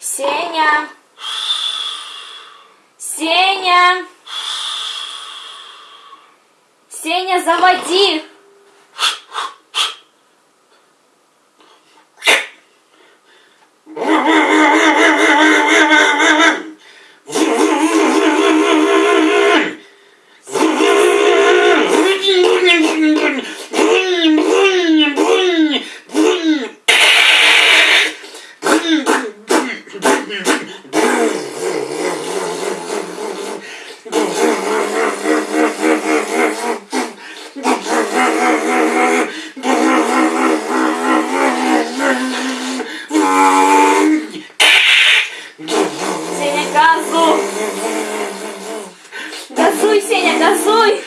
Сеня! Сеня! Сеня, заводи! Есеня, газуй!